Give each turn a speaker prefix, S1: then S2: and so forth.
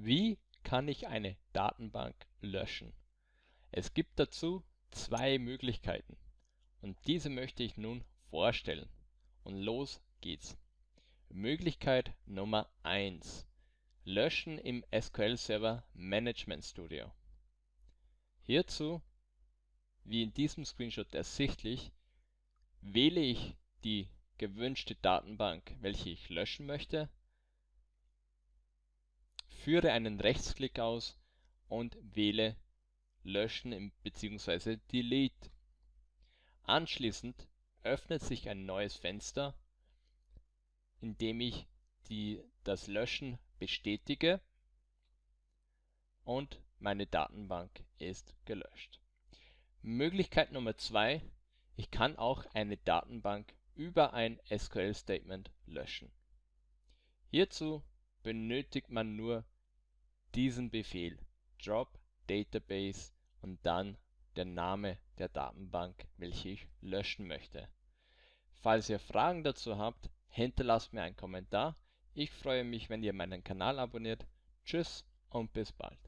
S1: Wie kann ich eine Datenbank löschen? Es gibt dazu zwei Möglichkeiten und diese möchte ich nun vorstellen. Und los geht's. Möglichkeit Nummer 1. Löschen im SQL Server Management Studio. Hierzu, wie in diesem Screenshot ersichtlich, wähle ich die gewünschte Datenbank, welche ich löschen möchte Führe einen Rechtsklick aus und wähle Löschen bzw. Delete. Anschließend öffnet sich ein neues Fenster, in dem ich die, das Löschen bestätige und meine Datenbank ist gelöscht. Möglichkeit Nummer 2, ich kann auch eine Datenbank über ein SQL-Statement löschen. Hierzu benötigt man nur diesen Befehl drop database und dann der Name der Datenbank, welche ich löschen möchte. Falls ihr Fragen dazu habt, hinterlasst mir einen Kommentar. Ich freue mich, wenn ihr meinen Kanal abonniert. Tschüss und bis bald.